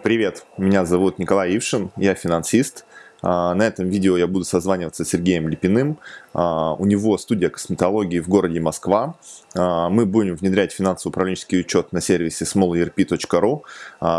Привет, меня зовут Николай Ившин, я финансист. А, на этом видео я буду созваниваться с Сергеем Липиным. А, у него студия косметологии в городе Москва. А, мы будем внедрять финансово-управленческий учет на сервисе smallerp.ru.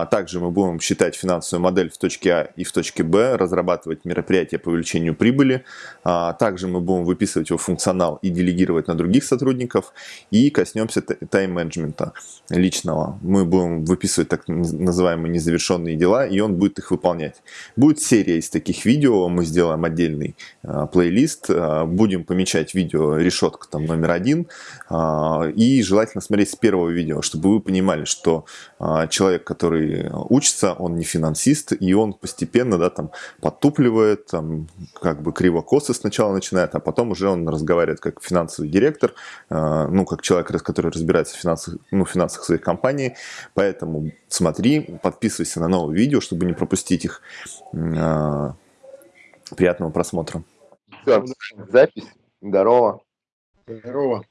Также мы будем считать финансовую модель в точке А и в точке Б, разрабатывать мероприятия по увеличению прибыли. Также мы будем выписывать его функционал и делегировать на других сотрудников. И коснемся тайм-менеджмента личного. Мы будем выписывать так называемые незавершенные дела, и он будет их выполнять. Будет серия из таких видео видео, мы сделаем отдельный э, плейлист, э, будем помечать видео решетка там номер один, э, и желательно смотреть с первого видео, чтобы вы понимали, что э, человек, который учится, он не финансист, и он постепенно, да, там, подтупливает, там, как бы криво-косо сначала начинает, а потом уже он разговаривает как финансовый директор, э, ну, как человек, который разбирается в финансах, ну, финансах своей компании, поэтому смотри, подписывайся на новые видео, чтобы не пропустить их. Приятного просмотра. Все, запись. Здорово. Здорово.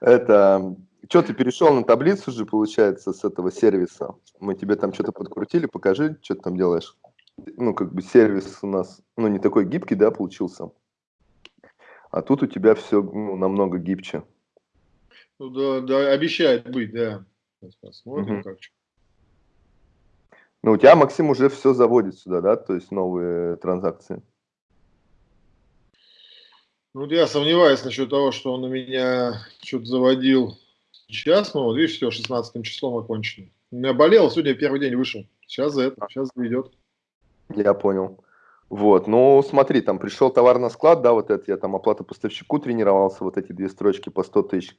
Это, что ты перешел на таблицу же, получается, с этого сервиса? Мы тебе там что-то подкрутили, покажи, что ты там делаешь. Ну, как бы сервис у нас, ну, не такой гибкий, да, получился? А тут у тебя все ну, намного гибче. Ну, да, да, обещает быть, да. Сейчас посмотрим, угу. как что. Ну, у тебя, Максим, уже все заводит сюда, да? То есть новые транзакции. Ну, я сомневаюсь насчет того, что он у меня что-то заводил сейчас, но вот видишь, все, 16 числом окончено. У меня болело, сегодня первый день вышел. Сейчас за это, сейчас заведет. Я понял. Вот, ну смотри, там пришел товар на склад, да, вот это я там оплата поставщику тренировался, вот эти две строчки по 100 тысяч.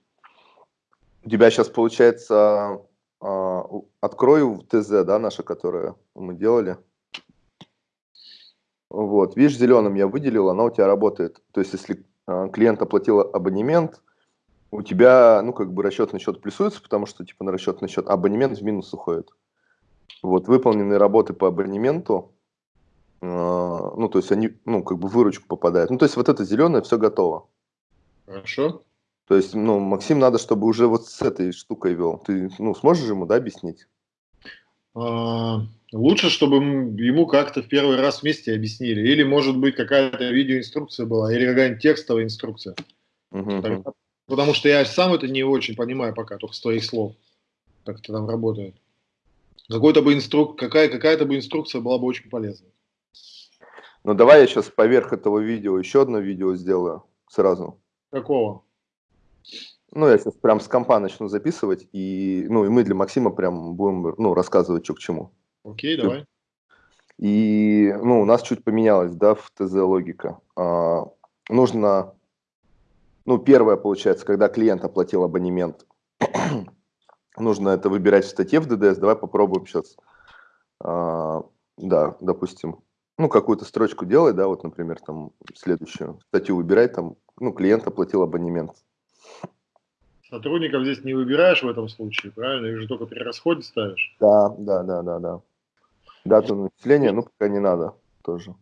У тебя сейчас получается открою ТЗ, да, наша, которая мы делали. Вот, видишь, зеленым я выделил, она у тебя работает. То есть, если а, клиент оплатил абонемент, у тебя, ну, как бы расчетный счет плюсуется, потому что, типа, на расчетный счет абонемент в минус уходит. Вот, выполненные работы по абонементу, э, ну, то есть, они, ну, как бы выручку попадают. Ну, то есть, вот это зеленое, все готово. Хорошо. То есть, ну, Максим надо, чтобы уже вот с этой штукой вел. Ты, ну, сможешь ему, да, объяснить? А, лучше, чтобы ему как-то в первый раз вместе объяснили. Или, может быть, какая-то видеоинструкция была, или какая-нибудь текстовая инструкция. Угу. Так, потому что я сам это не очень понимаю пока, только с твоих слов, как это там работает. Какой-то бы инструк... какая, какая-то бы инструкция была бы очень полезна. Ну, давай я сейчас поверх этого видео еще одно видео сделаю сразу. Какого? Ну, я сейчас прям с компа начну записывать, и, ну, и мы для Максима прям будем, ну, рассказывать, что к чему. Окей, давай. И, ну, у нас чуть поменялось, да, в ТЗ логика. А, нужно, ну, первое, получается, когда клиент оплатил абонемент, нужно это выбирать в статье в ДДС. Давай попробуем сейчас, а, да, допустим, ну, какую-то строчку делай, да, вот, например, там, следующую статью выбирай, там, ну, клиент оплатил абонемент. Сотрудников здесь не выбираешь в этом случае, правильно? Их же только при расходе ставишь. Да, да, да, да, да. Дату начисления, ну, пока не надо тоже.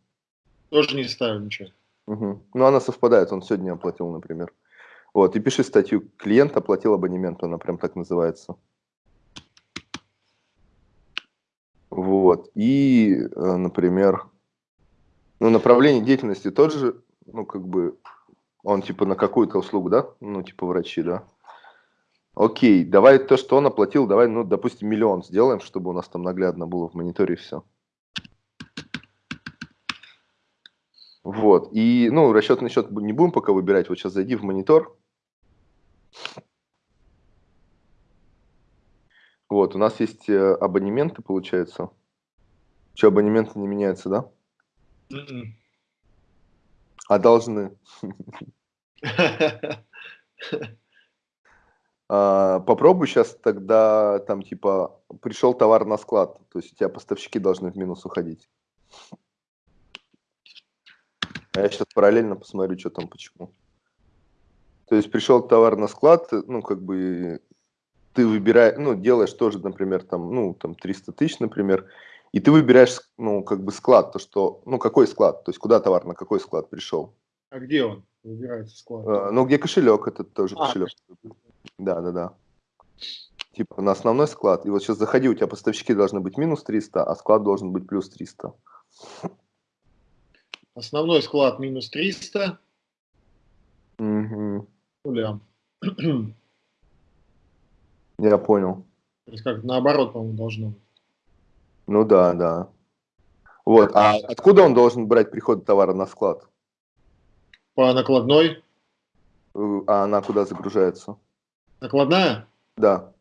Тоже не ставим ничего. Угу. Ну, она совпадает, он сегодня оплатил, например. Вот, и пиши статью «Клиент оплатил абонемент», она прям так называется. Вот, и, э, например, ну, направление деятельности тот же, ну, как бы, он типа на какую-то услугу, да? Ну, типа врачи, да? Окей, давай то, что он оплатил, давай, ну, допустим, миллион сделаем, чтобы у нас там наглядно было в мониторе все. Вот, и, ну, расчетный счет не будем пока выбирать, вот сейчас зайди в монитор. Вот, у нас есть э, абонементы, получается. Что, абонементы не меняются, да? Mm -mm. А должны. А, попробуй сейчас тогда, там, типа, пришел товар на склад, то есть у тебя поставщики должны в минус уходить. А я сейчас параллельно посмотрю, что там, почему. То есть пришел товар на склад, ну, как бы, ты выбираешь, ну, делаешь тоже, например, там, ну, там, 300 тысяч, например, и ты выбираешь, ну, как бы склад, то, что, ну, какой склад, то есть куда товар, на какой склад пришел. А где он? Выбирается склад. А, ну, где кошелек, это тоже а, кошелек. Да, да, да. Типа на основной склад. И вот сейчас заходи, у тебя поставщики должны быть минус 300, а склад должен быть плюс 300. Основной склад минус 300. Угу. Нулям. Я понял. То есть как наоборот, по-моему, должно быть. Ну да, да. Вот, а откуда он должен брать приход товара на склад? По накладной. Э, а она куда загружается? Накладная? Да.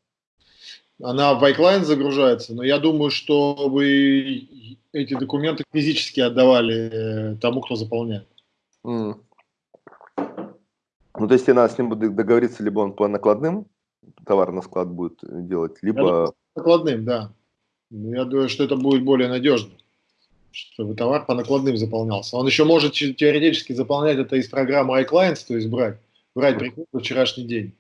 Она в iClient загружается, но я думаю, что вы эти документы физически отдавали э, тому, кто заполняет. Mm. Ну, то есть, надо с ним будет договориться, либо он по накладным товар на склад будет делать, либо... Думаю, накладным, да. Я думаю, что это будет более надежно, чтобы товар по накладным заполнялся. Он еще может теоретически заполнять это из программы iClients, то есть брать, брать приход на вчерашний день.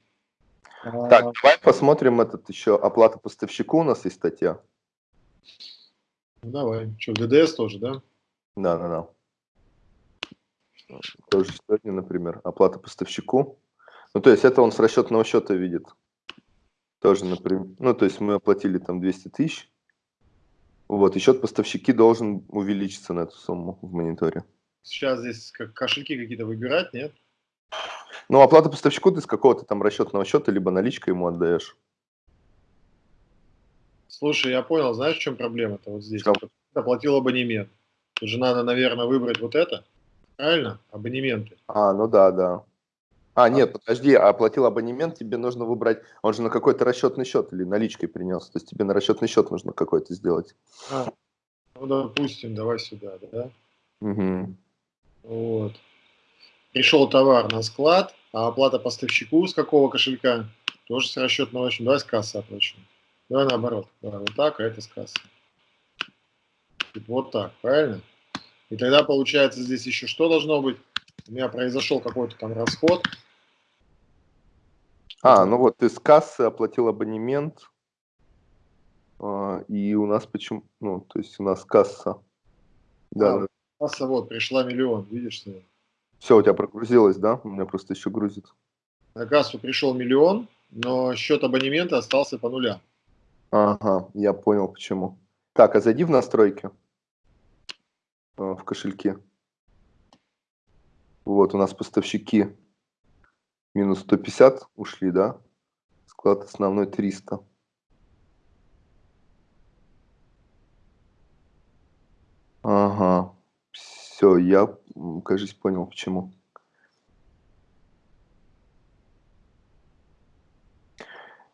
Так, а, давай посмотрим этот еще оплата поставщику у нас есть статья. Ну, давай. Что, в ДДС тоже, да? Да, да, да. Тоже сегодня, например, оплата поставщику. Ну, то есть это он с расчетного счета видит. Тоже, например. Ну, то есть мы оплатили там 200 тысяч. Вот, и счет поставщики должен увеличиться на эту сумму в мониторе. Сейчас здесь как кошельки какие-то выбирать, нет? Ну, оплата поставщику ты с какого-то там расчетного счета, либо наличкой ему отдаешь. Слушай, я понял, знаешь, в чем проблема-то вот здесь? Оплатил абонемент. Тут же надо, наверное, выбрать вот это. Правильно? Абонементы. А, ну да, да. А, а, нет, подожди, а оплатил абонемент, тебе нужно выбрать, он же на какой-то расчетный счет или наличкой принес, то есть тебе на расчетный счет нужно какой-то сделать. А, ну, допустим, давай сюда, да? Угу. Вот. Пришел товар на склад, а оплата поставщику с какого кошелька? Тоже с расчетного счета. Давай с кассы оплачу. Давай наоборот. Давай вот так, а это с кассы. Вот так, правильно? И тогда получается здесь еще что должно быть? У меня произошел какой-то там расход. А, ну вот ты с кассы оплатил абонемент. А, и у нас почему, ну, то есть у нас касса. Да, а, касса вот, пришла миллион, видишь? Что? Все, у тебя прогрузилось, да? У меня просто еще грузит. На кассу пришел миллион, но счет абонемента остался по нулям. Ага, я понял почему. Так, а зайди в настройки а, в кошельке. Вот у нас поставщики минус 150 ушли, да? Склад основной 300. Ага. Все, я, кажется, понял, почему.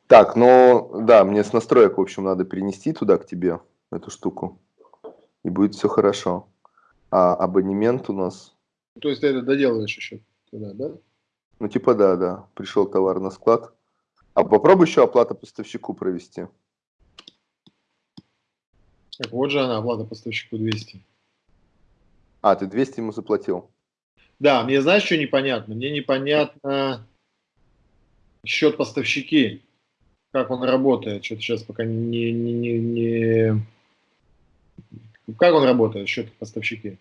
Так, ну, да, мне с настроек, в общем, надо перенести туда к тебе эту штуку. И будет все хорошо. А абонемент у нас... То есть ты это доделываешь еще туда, да? Ну, типа да, да. Пришел товар на склад. А попробуй еще оплата поставщику провести. Так вот же она, оплата поставщику 200. А, ты 200 ему заплатил? Да, мне знаешь, что непонятно? Мне непонятно счет поставщики, как он работает. Что-то сейчас пока не, не, не, не... Как он работает, счет поставщики?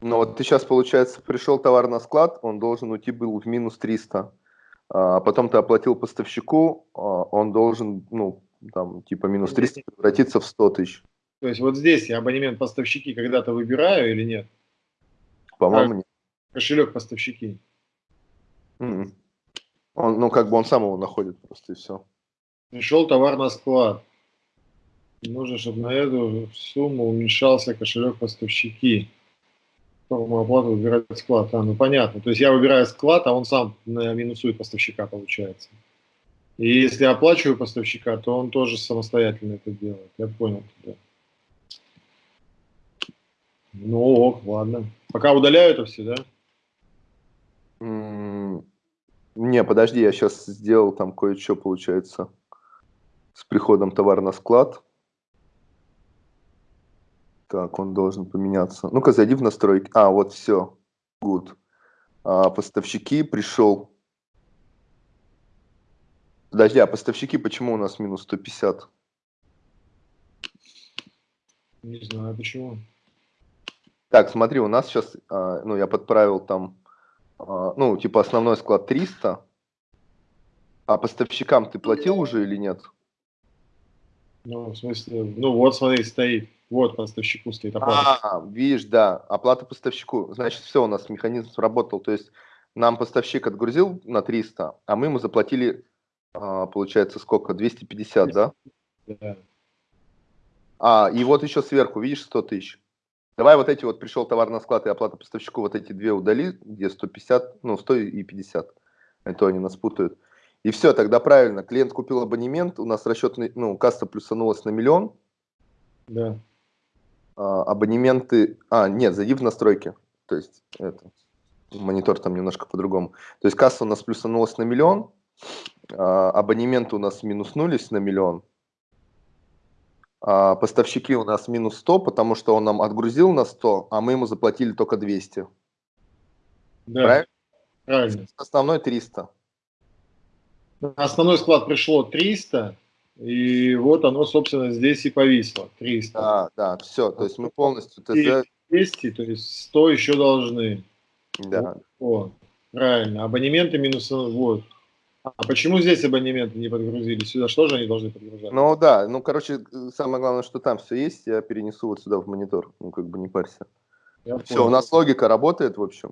Ну вот ты сейчас, получается, пришел товар на склад, он должен уйти был в минус 300. А потом ты оплатил поставщику, а он должен, ну, там, типа минус 300 превратиться в 100 тысяч. То есть вот здесь я абонемент поставщики когда-то выбираю или нет? По-моему, нет. Кошелек поставщики. Mm -mm. Он, ну, как бы он сам его находит просто и все. Пришел товар на склад. Нужно, чтобы на эту сумму уменьшался кошелек поставщики. Форму оплаты выбирать склад. А, ну понятно. То есть я выбираю склад, а он сам минусует поставщика, получается. И если оплачиваю поставщика, то он тоже самостоятельно это делает. Я понял тебя. Ну ок, ладно. Пока удаляю это все, да? Не, подожди, я сейчас сделал там кое-что, получается, с приходом товара на склад. Так, он должен поменяться. Ну-ка, зайди в настройки. А, вот все. Good. А, поставщики пришел. Подожди, а поставщики почему у нас минус 150? Не знаю, почему. Так, смотри, у нас сейчас, а, ну, я подправил там, а, ну, типа основной склад 300, А поставщикам ты платил уже или нет? Ну, в смысле, ну вот, смотри, стоит. Вот поставщику стоит оплата. А, видишь, да, оплата поставщику. Значит, все, у нас механизм сработал. То есть нам поставщик отгрузил на 300, а мы ему заплатили, а, получается, сколько? 250, да? Да. А, и вот еще сверху, видишь, 100 тысяч. Давай вот эти вот, пришел товар на склад и оплата поставщику, вот эти две удали, где 150, ну, 100 и 50. Это они нас путают. И все, тогда правильно. Клиент купил абонемент, у нас расчетный, ну, касса плюсанулась на миллион. Да. А, абонементы, а, нет, зайди в настройки. То есть, это, монитор там немножко по-другому. То есть, касса у нас плюсанулась на миллион, а, абонементы у нас минуснулись на миллион, а поставщики у нас минус 100, потому что он нам отгрузил на 100, а мы ему заплатили только 200. Да, правильно? правильно. Основной 300. На основной склад пришло 300, и вот оно, собственно, здесь и повисло. 300. Да, да, все. То есть мы полностью... ТЗ... 200, то есть 100 еще должны. Да. Вот, правильно. Абонементы минус... Вот. А почему здесь абонементы не подгрузили? Сюда что же они должны подгружать? Ну да, ну короче, самое главное, что там все есть, я перенесу вот сюда в монитор, ну как бы не парься. Я все, понял. у нас логика работает, в общем.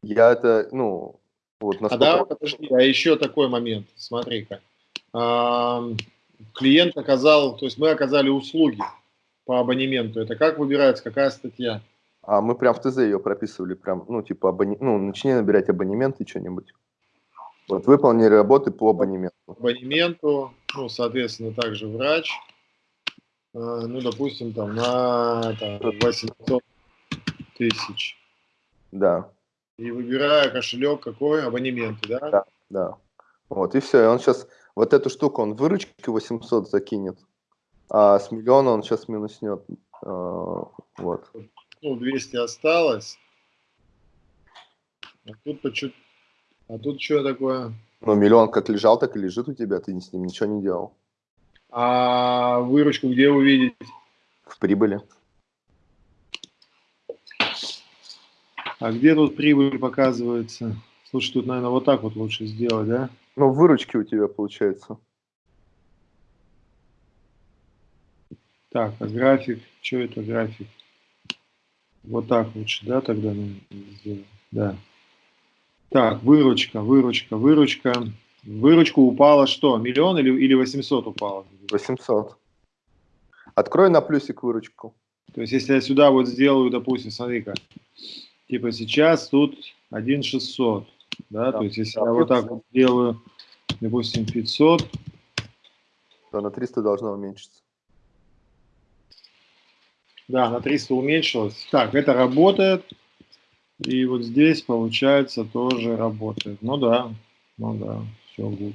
Я это, ну, вот насколько... А да, подожди, а еще такой момент, смотри-ка. А, клиент оказал, то есть мы оказали услуги по абонементу. Это как выбирается, какая статья? А мы прям в ТЗ ее прописывали, прям, ну, типа, абоне... ну, начни набирать абонементы, что-нибудь. Вот выполнили работы по абонементу. Абонементу, ну, соответственно, также врач, э, ну, допустим, там на там, 800 тысяч. Да. И выбирая кошелек какой, абонементы, да? Да, да. Вот, и все. И он сейчас, вот эту штуку, он выручки 800 закинет, а с миллиона он сейчас минуснет. Э, вот. Ну, 200 осталось. А тут по чуть а тут что такое? Ну, миллион как лежал, так и лежит у тебя, ты с ним ничего не делал. А выручку где увидеть? В прибыли. А где тут прибыль показывается? Слушай, тут, наверное, вот так вот лучше сделать, да? Ну, выручки у тебя получается. Так, а график, что это график? Вот так лучше, да, тогда сделать? Да. Так, выручка, выручка, выручка. Выручку упала что? Миллион или, или 800 упала? 800. Открой на плюсик выручку. То есть, если я сюда вот сделаю, допустим, смотри-ка, типа сейчас тут 1,600, да? да, то есть, если да, я вот так вот сделаю, допустим, 500, то на 300 должно уменьшиться. Да, на 300 уменьшилось. Так, это работает. И вот здесь, получается, тоже работает. Ну да, ну да, все good.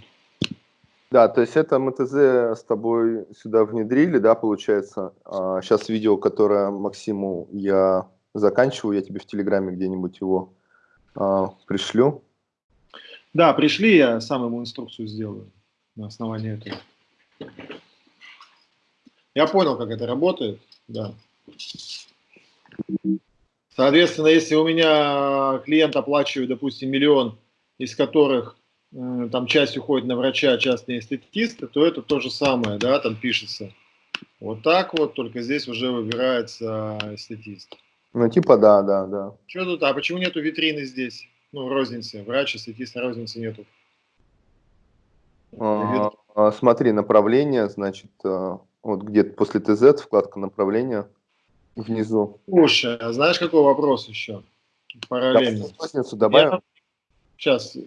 Да, то есть это МТЗ с тобой сюда внедрили, да, получается. А сейчас видео, которое Максиму я заканчиваю, я тебе в Телеграме где-нибудь его а, пришлю. Да, пришли, я сам ему инструкцию сделаю на основании этого. Я понял, как это работает, да. Соответственно, если у меня клиент оплачивает, допустим, миллион, из которых там часть уходит на врача, часть на эстетиста, то это то же самое, да, там пишется. Вот так вот, только здесь уже выбирается эстетист. Ну, типа, да, да, да. Что тут, а почему нету витрины здесь? Ну, розницы, врач, эстетист, розницы нету. А, а, смотри, направление, значит, э, вот где-то после ТЗ, вкладка направления – внизу. Слушай, а знаешь, какой вопрос еще? Параллельно. Добавим? Я... Сейчас,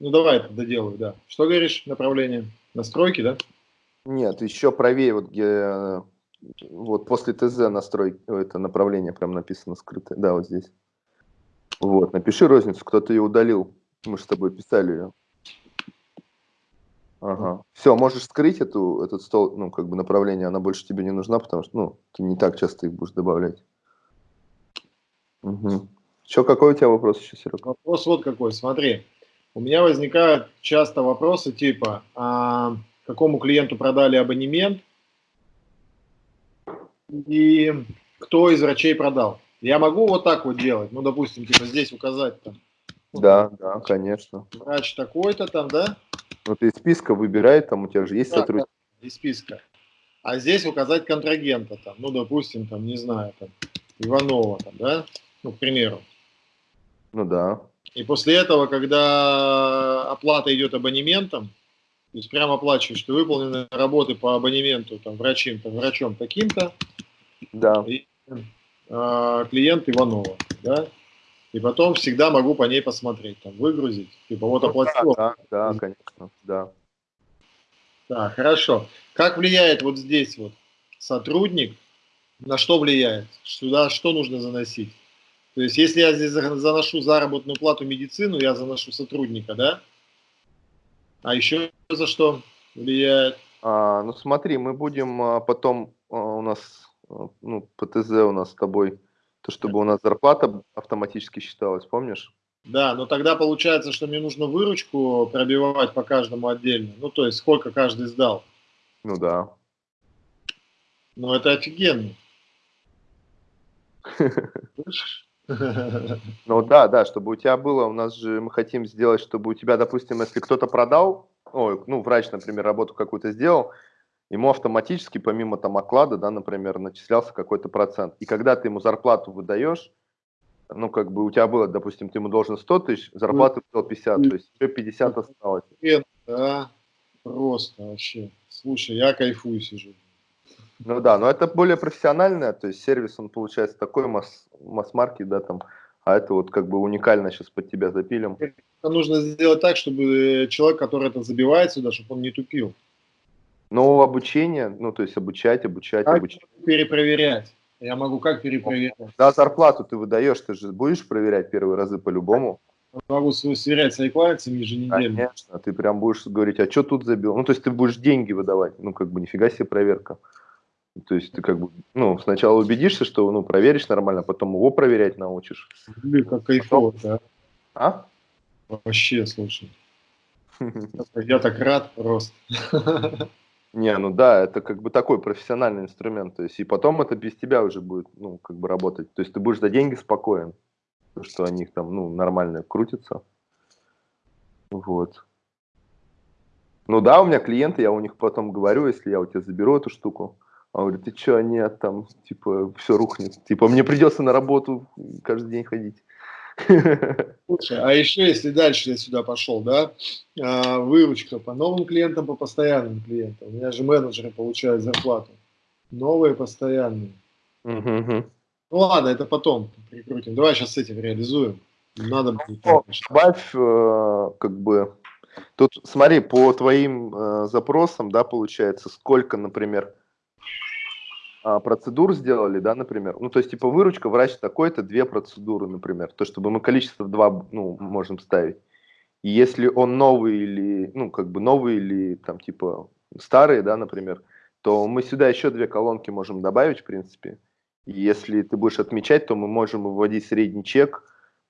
ну давай это доделаю, да. Что говоришь, направление? Настройки, да? Нет, еще правее, вот где вот после ТЗ настройки, это направление прям написано скрытое, да, вот здесь. Вот, напиши розницу, кто-то ее удалил, мы же с тобой писали ее. Ага. Все, можешь скрыть эту, этот стол, ну, как бы направление, она больше тебе не нужна, потому что, ну, ты не так часто их будешь добавлять. Угу. Что, какой у тебя вопрос еще, Серега? Вопрос вот какой, смотри. У меня возникают часто вопросы типа, а, какому клиенту продали абонемент и кто из врачей продал. Я могу вот так вот делать, ну, допустим, типа здесь указать там Да, да, конечно. Врач такой-то там, да? Ну, ты из списка выбирай, там у тебя же есть да, сотрудник. Да, из списка. А здесь указать контрагента, там, ну, допустим, там, не знаю, там, Иванова, там, да, ну, к примеру. Ну, да. И после этого, когда оплата идет абонементом, то есть прямо оплачиваешь, что выполнены работы по абонементу там, врачим, там, врачом таким-то, да. и э, клиент Иванова, да, и потом всегда могу по ней посмотреть, там, выгрузить, типа вот ну, оплатил. Да, да, да, конечно, да. Так, хорошо. Как влияет вот здесь вот сотрудник, на что влияет? Сюда что нужно заносить? То есть, если я здесь заношу заработную плату медицину, я заношу сотрудника, да? А еще за что влияет? А, ну смотри, мы будем а, потом, а, у нас, а, ну, ПТЗ у нас с тобой, то чтобы у нас зарплата автоматически считалась, помнишь? Да, но тогда получается, что мне нужно выручку пробивать по каждому отдельно. Ну, то есть, сколько каждый сдал. Ну да. Ну, это офигенно. Ну да, да, чтобы у тебя было, у нас же мы хотим сделать, чтобы у тебя, допустим, если кто-то продал, ой, ну, врач, например, работу какую-то сделал, ему автоматически, помимо там оклада, да, например, начислялся какой-то процент. И когда ты ему зарплату выдаешь, ну, как бы у тебя было, допустим, ты ему должен 100 тысяч, зарплату взял 50, то есть еще 50 осталось. Да, просто вообще. Слушай, я кайфую сижу. Ну да, но это более профессиональное, то есть сервис, он получается такой масс, масс-маркет, да, там, а это вот как бы уникально сейчас под тебя запилим. Это нужно сделать так, чтобы человек, который это забивает сюда, чтобы он не тупил. Ну, обучение, ну, то есть обучать, обучать, как обучать. перепроверять? Я могу как перепроверять? Да, зарплату ты выдаешь, ты же будешь проверять первые разы по-любому. Могу сверять с клавицами еженедельно. Конечно, ты прям будешь говорить, а что тут забил? Ну, то есть ты будешь деньги выдавать, ну, как бы нифига себе проверка. То есть ты как бы, ну, сначала убедишься, что, ну, проверишь нормально, а потом его проверять научишь. Блин, как кайфово, да? А? Вообще, слушай. Я так рад просто. Не, ну да, это как бы такой профессиональный инструмент. То есть и потом это без тебя уже будет, ну, как бы работать. То есть ты будешь за деньги спокоен, что они там, ну, нормально крутятся. Вот. Ну да, у меня клиенты, я у них потом говорю, если я у тебя заберу эту штуку, он говорит, ты что, нет, там, типа, все рухнет. Типа, мне придется на работу каждый день ходить. Слушай, а еще если дальше я сюда пошел, да, а, выручка по новым клиентам, по постоянным клиентам. У меня же менеджеры получают зарплату. Новые, постоянные. Угу. Ну ладно, это потом прикрутим. Давай сейчас с этим реализуем. Надо будет. Добавь, э, как бы, тут смотри, по твоим э, запросам, да, получается, сколько, например, а, процедур сделали, да, например, ну, то есть, типа, выручка, врач такой-то, две процедуры, например, то, чтобы мы количество два, ну, можем ставить. И если он новый или, ну, как бы новый или, там, типа, старый, да, например, то мы сюда еще две колонки можем добавить, в принципе. И если ты будешь отмечать, то мы можем выводить средний чек,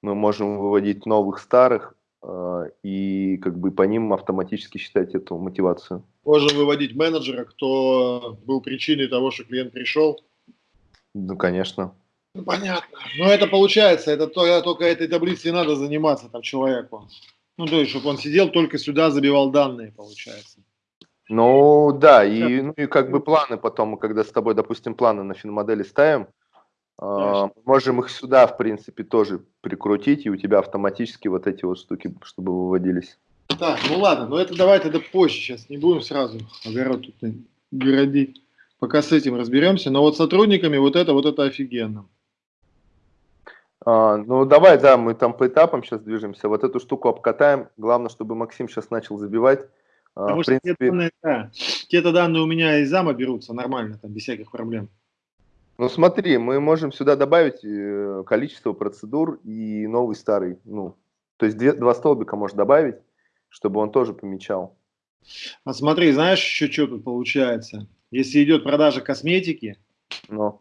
мы можем выводить новых, старых, и как бы по ним автоматически считать эту мотивацию. Можем выводить менеджера, кто был причиной того, что клиент пришел. Ну, конечно. Ну, понятно. Но это получается, это только, только этой таблицей надо заниматься там человеку. Ну, то есть, чтобы он сидел, только сюда забивал данные, получается. Ну, да, и, ну, и как бы планы потом, когда с тобой, допустим, планы на финмодели ставим, э, можем их сюда, в принципе, тоже прикрутить, и у тебя автоматически вот эти вот штуки, чтобы выводились. Так, ну ладно, но это давай тогда позже, сейчас не будем сразу огород тут городить. Пока с этим разберемся. Но вот сотрудниками вот это, вот это офигенно. А, ну давай, да, мы там по этапам сейчас движемся. Вот эту штуку обкатаем. Главное, чтобы Максим сейчас начал забивать. А, Потому в принципе... те, данные, да, те-то данные у меня из зама берутся нормально, там, без всяких проблем. Ну смотри, мы можем сюда добавить э, количество процедур и новый старый. Ну, то есть две, два столбика можешь добавить чтобы он тоже помечал. А смотри, знаешь еще что тут получается? Если идет продажа косметики, Но.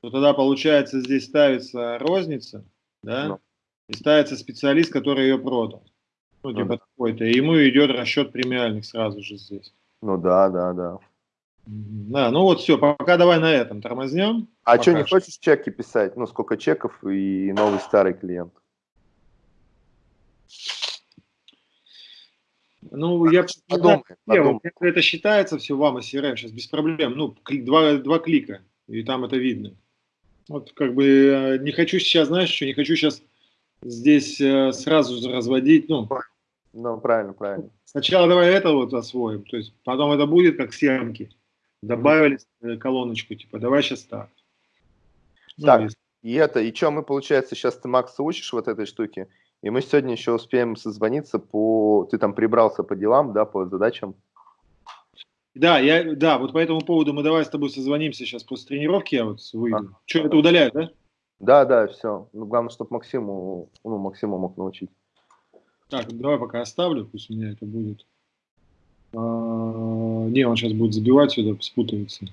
то тогда получается здесь ставится розница, да, Но. и ставится специалист, который ее продал. Ну, типа ну, такой-то. И ему идет расчет премиальных сразу же здесь. Ну да, да, да. Да, ну вот все, пока давай на этом тормознем. А пока что, не хочешь чеки писать? Ну, сколько чеков и новый старый клиент? Ну, я подумай, подумай. это считается все вам и CRM сейчас без проблем. Ну, два, два клика, и там это видно. Вот как бы э, не хочу сейчас, знаешь, что не хочу сейчас здесь э, сразу разводить. Ну, ну, правильно, правильно. Сначала давай это вот освоим, то есть потом это будет как съемки. Добавили -hmm. колоночку, типа, давай сейчас так. Ну, так, и это, и что мы, получается, сейчас ты Макса учишь вот этой штуке, и мы сегодня еще успеем созвониться по... Ты там прибрался по делам, да, по задачам? Да, я, да, вот по этому поводу мы давай с тобой созвонимся сейчас после тренировки, я вот выйду. А, что, это удаляют, да? Да, да, все. Ну, главное, чтобы Максиму, ну, Максиму мог научить. Так, давай пока оставлю, пусть у меня это будет. А, не, он сейчас будет забивать сюда, спутается.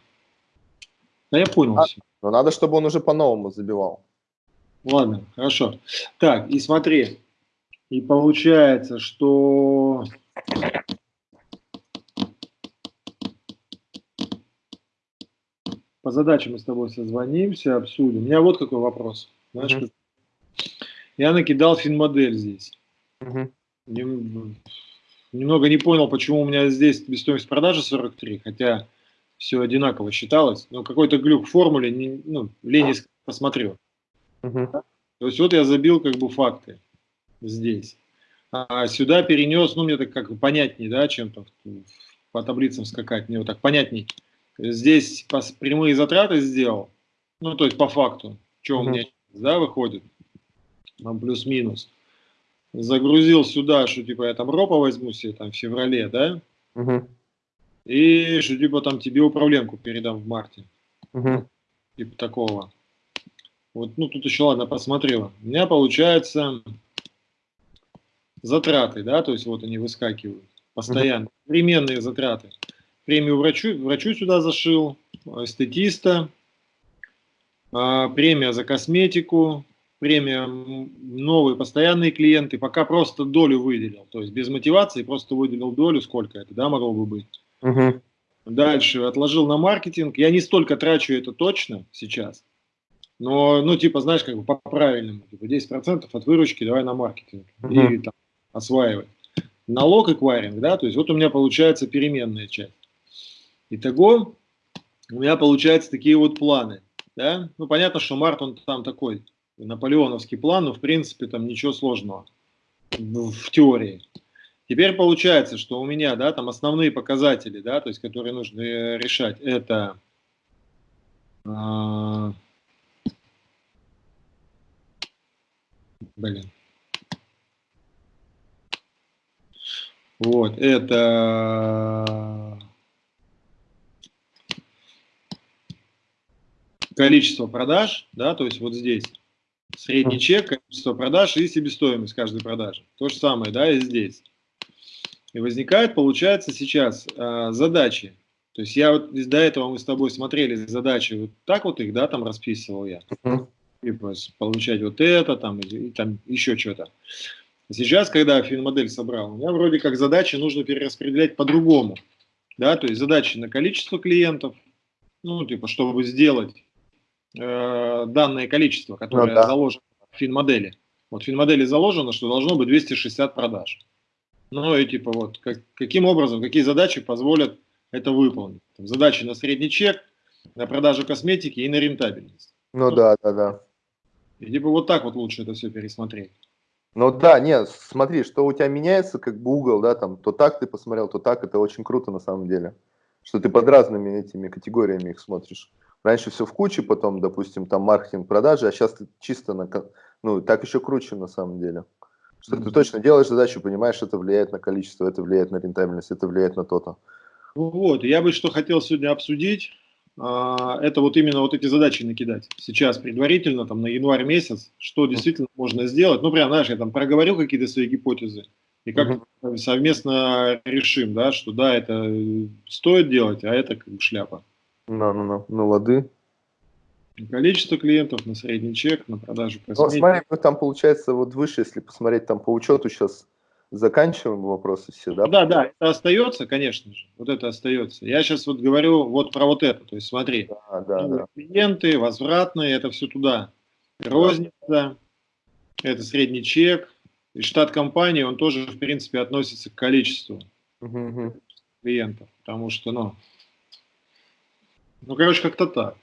Да я понял а, все. Но надо, чтобы он уже по-новому забивал. Ладно, хорошо. Так, и смотри. И получается, что... По задачам мы с тобой созвонимся, обсудим. У меня вот какой вопрос. Знаешь, uh -huh. Я накидал финмодель здесь. Uh -huh. Немного не понял, почему у меня здесь стоимость продажи 43, хотя все одинаково считалось. Но какой-то глюк в формуле, не, ну, лень посмотрел. Uh -huh. То есть вот я забил как бы факты здесь. А сюда перенес, ну мне так как понятнее, да, чем -то по таблицам скакать, мне вот так понятней. Здесь прямые затраты сделал, ну то есть по факту, что -huh. у меня да, выходит, плюс-минус. Загрузил сюда, что типа я там ропа возьму себе там в феврале, да, -huh. и что типа там тебе управленку передам в марте. -huh. Типа такого. Вот, ну, тут еще, ладно, посмотрела. У меня получается затраты, да, то есть вот они выскакивают постоянно. Временные затраты. Премию врачу, врачу сюда зашил, эстетиста, а, премия за косметику, премия новые постоянные клиенты, пока просто долю выделил, то есть без мотивации просто выделил долю, сколько это, да, могло бы быть. Угу. Дальше отложил на маркетинг, я не столько трачу это точно сейчас, но, ну, типа, знаешь, как бы по-правильному, типа 10% от выручки давай на маркетинг -huh. и там осваивать. Налог эквайринг, да, то есть вот у меня получается переменная часть. Итого у меня получаются такие вот планы, да. Ну, понятно, что март он там такой, наполеоновский план, но в принципе там ничего сложного в, теории. Теперь получается, что у меня, да, там основные показатели, да, то есть которые нужно э, решать, это... Э Блин. Вот, это количество продаж, да, то есть вот здесь средний чек, количество продаж и себестоимость каждой продажи. То же самое, да, и здесь. И возникает, получается, сейчас э, задачи. То есть я вот до этого мы с тобой смотрели задачи, вот так вот их, да, там расписывал я типа, получать вот это, там, и, и там еще что-то. Сейчас, когда финмодель собрал, у меня вроде как задачи нужно перераспределять по-другому. Да, то есть задачи на количество клиентов, ну, типа, чтобы сделать э, данное количество, которое ну, да. заложено в финмодели. Вот в финмодели заложено, что должно быть 260 продаж. Ну и типа вот, как, каким образом, какие задачи позволят это выполнить. Там, задачи на средний чек, на продажу косметики и на рентабельность. Ну, ну да, да, да. И типа вот так вот лучше это все пересмотреть. Ну да, нет, смотри, что у тебя меняется как бы угол, да, там, то так ты посмотрел, то так, это очень круто на самом деле. Что ты под разными этими категориями их смотришь. Раньше все в куче, потом, допустим, там маркетинг, продажи, а сейчас ты чисто на, ну, так еще круче на самом деле. Что mm -hmm. ты точно делаешь задачу, понимаешь, это влияет на количество, это влияет на рентабельность, это влияет на то-то. Вот, я бы что хотел сегодня обсудить, а, это вот именно вот эти задачи накидать. Сейчас предварительно, там, на январь месяц, что действительно можно сделать. Ну, прям, знаешь, я там проговорю какие-то свои гипотезы, и как uh -huh. совместно решим, да, что да, это стоит делать, а это как бы шляпа. Ну, ну, ну, ну, лады. Количество клиентов на средний чек, на продажу косметики. Ну, смотри, там получается вот выше, если посмотреть там по учету сейчас заканчиваем вопросы все, да? Да, да, это остается, конечно же, вот это остается. Я сейчас вот говорю вот про вот это, то есть смотри, да, да, да. клиенты, возвратные, это все туда. Розница, да. это средний чек, И штат компании, он тоже, в принципе, относится к количеству угу. клиентов. Потому что, ну, ну, короче, как-то так.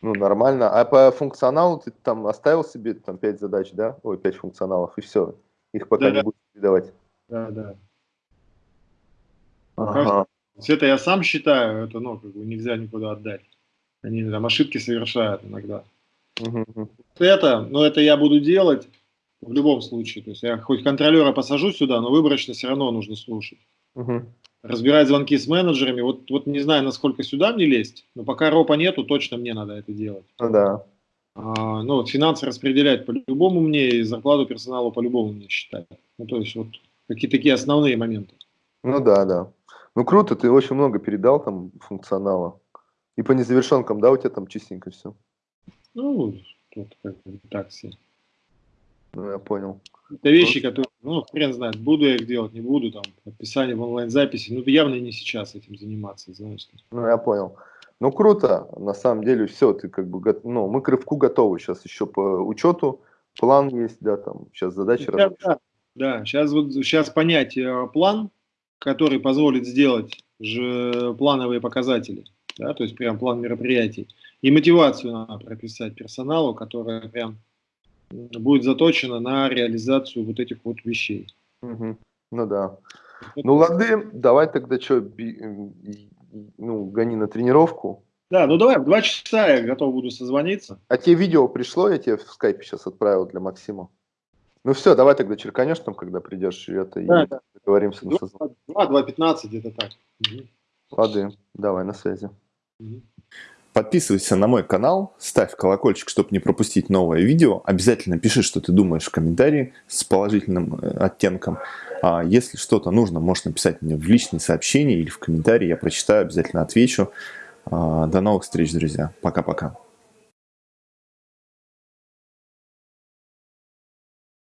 Ну, нормально. А по функционалу ты там оставил себе там 5 задач, да? Ой, 5 функционалов, и все. Их пока да, не да. будешь передавать. Да, да. Ага. Это я сам считаю, это, ну, как бы нельзя никуда отдать. Они там ошибки совершают иногда. Угу. Это, ну, это я буду делать в любом случае. То есть я хоть контролера посажу сюда, но выборочно все равно нужно слушать. Угу разбирать звонки с менеджерами. Вот, вот не знаю, насколько сюда мне лезть, но пока ропа нету, точно мне надо это делать. Ну да. А, ну вот финансы распределять по-любому мне и зарплату персоналу по-любому мне считать. Ну то есть вот какие такие основные моменты. Ну да, да. Ну круто, ты очень много передал там функционала. И по незавершенкам, да, у тебя там чистенько все? Ну, тут как бы так все. Ну, я понял. Это вещи, которые, ну, хрен знает, буду я их делать, не буду, там, подписание в онлайн-записи, ну, явно не сейчас этим заниматься, знаешь. Ну, я понял. Ну, круто, на самом деле, все, ты как бы, ну, мы к рывку готовы, сейчас еще по учету, план есть, да, там, сейчас задачи да, да, да, сейчас вот, сейчас понять э, план, который позволит сделать же плановые показатели, да, то есть прям план мероприятий, и мотивацию надо прописать персоналу, которая прям будет заточена на реализацию вот этих вот вещей. Угу. Ну да. Ну лады, давай тогда что, ну, гони на тренировку. Да, ну давай, в два часа я готов буду созвониться. А тебе видео пришло, я тебе в скайпе сейчас отправил для Максима. Ну все, давай тогда черканешь там, когда придешь, это, да, и да. договоримся на созвон. 2-2.15 где-то так. Угу. Лады, давай, на связи. Угу. Подписывайся на мой канал, ставь колокольчик, чтобы не пропустить новое видео. Обязательно пиши, что ты думаешь в комментарии с положительным э, оттенком. А если что-то нужно, можешь написать мне в личные сообщения или в комментарии. Я прочитаю, обязательно отвечу. А, до новых встреч, друзья. Пока-пока.